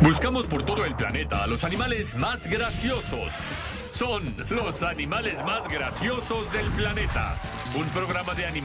Buscamos por todo el planeta a los animales más graciosos. Son los animales más graciosos del planeta. Un programa de animales.